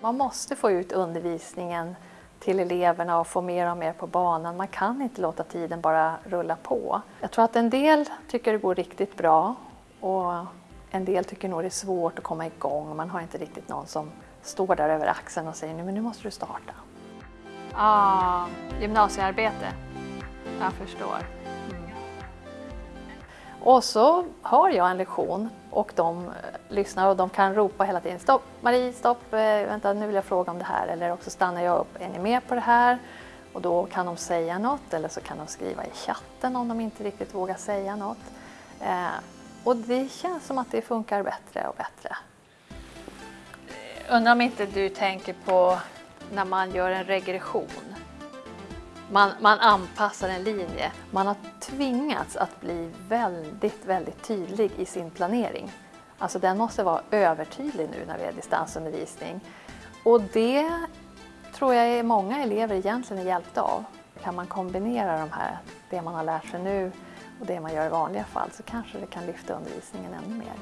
Man måste få ut undervisningen till eleverna och få mer och mer på banan. Man kan inte låta tiden bara rulla på. Jag tror att en del tycker det går riktigt bra och en del tycker nog det är svårt att komma igång. Man har inte riktigt någon som står där över axeln och säger nu, men nu måste du starta. Ah, gymnasiearbete. Jag förstår. Mm. Och så har jag en lektion och de eh, lyssnar och de kan ropa hela tiden stopp Marie, stopp, eh, vänta nu vill jag fråga om det här eller också stannar jag upp, är ni med på det här? Och då kan de säga något eller så kan de skriva i chatten om de inte riktigt vågar säga något. Eh, och det känns som att det funkar bättre och bättre. Undrar om inte du tänker på när man gör en regression. Man, man anpassar en linje. Man har tvingats att bli väldigt, väldigt tydlig i sin planering. Alltså den måste vara övertydlig nu när vi har distansundervisning. Och det tror jag är många elever egentligen är hjälpta av. Kan man kombinera de här, det man har lärt sig nu och det man gör i vanliga fall så kanske det kan lyfta undervisningen ännu mer.